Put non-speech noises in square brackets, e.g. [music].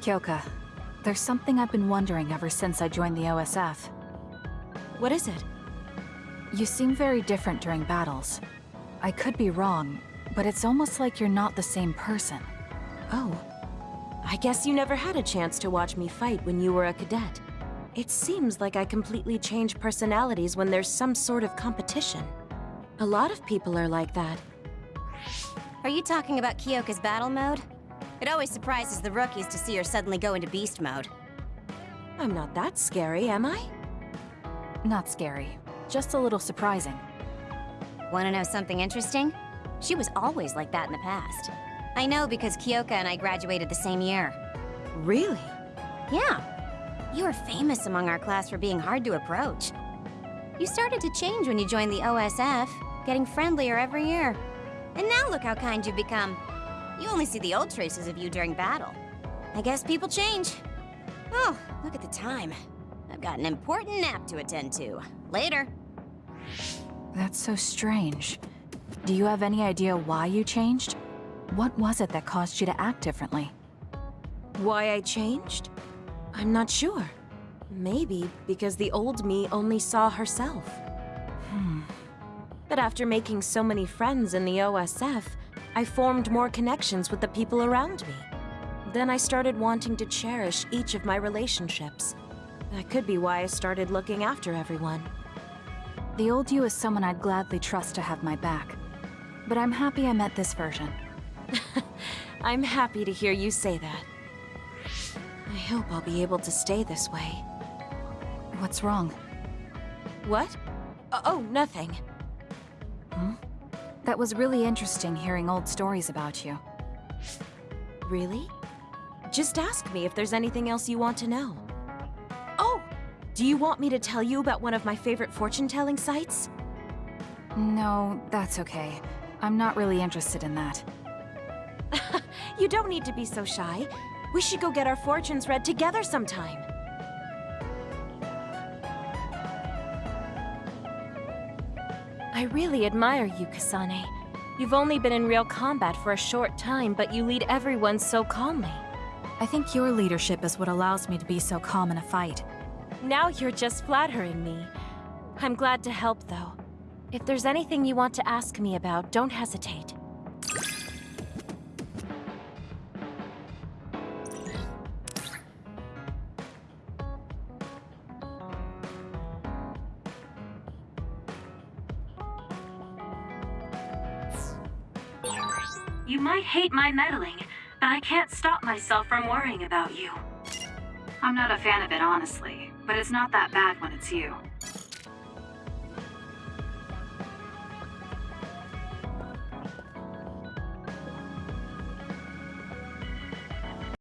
Kyoka, there's something I've been wondering ever since I joined the OSF. What is it? You seem very different during battles. I could be wrong, but it's almost like you're not the same person. Oh. I guess you never had a chance to watch me fight when you were a cadet. It seems like I completely change personalities when there's some sort of competition. A lot of people are like that. Are you talking about Kyoka's battle mode? It always surprises the rookies to see her suddenly go into beast mode. I'm not that scary, am I? Not scary, just a little surprising. Want to know something interesting? She was always like that in the past. I know because Kyoka and I graduated the same year. Really? Yeah. You were famous among our class for being hard to approach. You started to change when you joined the OSF, getting friendlier every year. And now look how kind you've become. You only see the old traces of you during battle. I guess people change. Oh, look at the time. I've got an important nap to attend to. Later. That's so strange. Do you have any idea why you changed? What was it that caused you to act differently? Why I changed? I'm not sure. Maybe because the old me only saw herself. Hmm. But after making so many friends in the OSF, I formed more connections with the people around me. Then I started wanting to cherish each of my relationships. That could be why I started looking after everyone. The old you is someone I'd gladly trust to have my back. But I'm happy I met this version. [laughs] I'm happy to hear you say that. I hope I'll be able to stay this way. What's wrong? What? Oh, nothing. Hmm? That was really interesting hearing old stories about you. Really? Just ask me if there's anything else you want to know. Oh! Do you want me to tell you about one of my favorite fortune-telling sites? No, that's okay. I'm not really interested in that. [laughs] you don't need to be so shy. We should go get our fortunes read together sometime. I really admire you, Kasane. You've only been in real combat for a short time, but you lead everyone so calmly. I think your leadership is what allows me to be so calm in a fight. Now you're just flattering me. I'm glad to help, though. If there's anything you want to ask me about, don't hesitate. You might hate my meddling, but I can't stop myself from worrying about you. I'm not a fan of it, honestly, but it's not that bad when it's you.